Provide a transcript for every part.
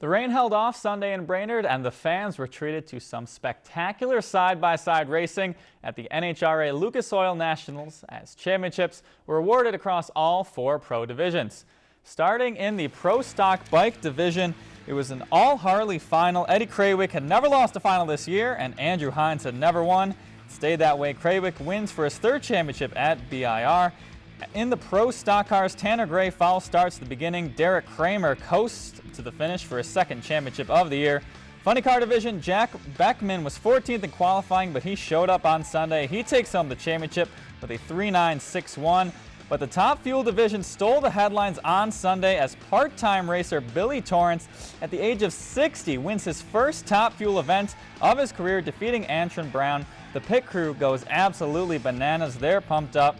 The rain held off Sunday in Brainerd and the fans were treated to some spectacular side-by-side -side racing at the NHRA Lucas Oil Nationals as championships were awarded across all four pro divisions. Starting in the pro stock bike division, it was an all Harley final. Eddie Krawiec had never lost a final this year and Andrew Hines had never won. Stayed that way. Krawiec wins for his third championship at BIR. In the pro stock cars, Tanner Gray false starts the beginning. Deric Kramer coasts to the finish for his second championship of the year. Funny car division, Jack Beckman was 14th in qualifying, but he showed up on Sunday. He takes home the championship with a 3.961. But the top fuel division stole the headlines on Sunday as part-time racer Billy Torrence, at the age of 60, wins his first top fuel event of his career, defeating Antron Brown. The pit crew goes absolutely bananas. They're pumped up.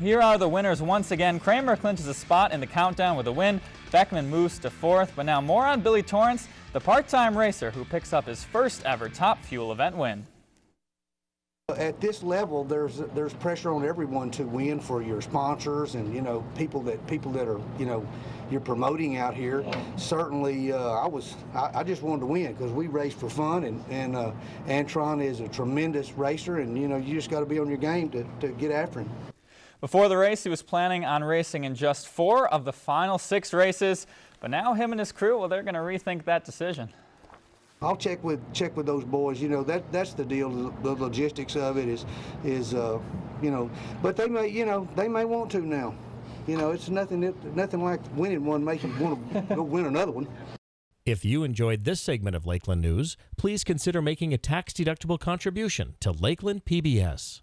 Here are the winners once again. Kramer clinches a spot in the countdown with a win. Beckman moves to fourth, but now more on Billy Torrence, the part-time racer who picks up his first ever Top Fuel event win. At this level, there's there's pressure on everyone to win for your sponsors and you know people that people that are you know you're promoting out here. Certainly, uh, I was I, I, just wanted to win because we race for fun and and uh, Antron is a tremendous racer and you know you just got to be on your game to, to get after him. Before the race, he was planning on racing in just four of the final six races, but now him and his crew, well, they're going to rethink that decision. I'll check with check with those boys. You know that that's the deal. The logistics of it is is uh, you know, but they may you know they may want to now. You know, it's nothing nothing like winning one making you want to go win another one. If you enjoyed this segment of Lakeland News, please consider making a tax-deductible contribution to Lakeland PBS.